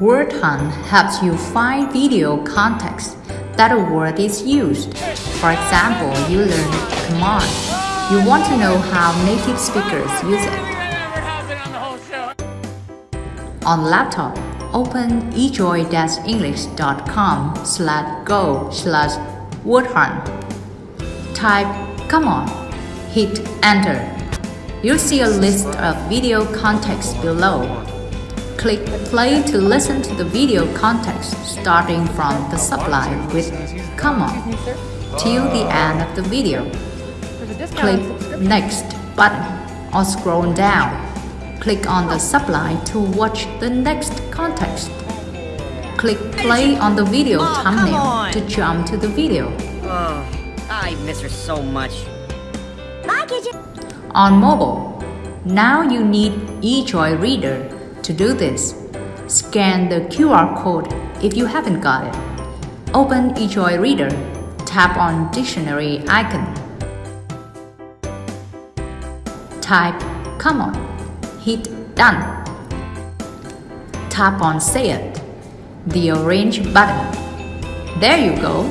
Word Hunt helps you find video context that a word is used. For example, you learn command. You want to know how native speakers use it. On laptop, open ejoy-english.com slash go slash wordhunt. Type come on, hit enter. You'll see a list of video context below. Click play to listen to the video context starting from the subline with come on till the end of the video. Click next button or scroll down. Click on the subline to watch the next context. Click play on the video Oh, thumbnail to jump to the video. Oh, I miss her so much. On mobile, now you need eJoy Reader to do this. Scan the QR code if you haven't got it. Open eJoy Reader, tap on dictionary icon. Type come on, hit done. Tap on say it, the orange button. There you go.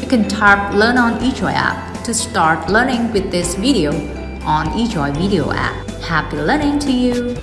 You can tap Learn on eJoy app to start learning with this video on eJoy Video app. Happy learning to you!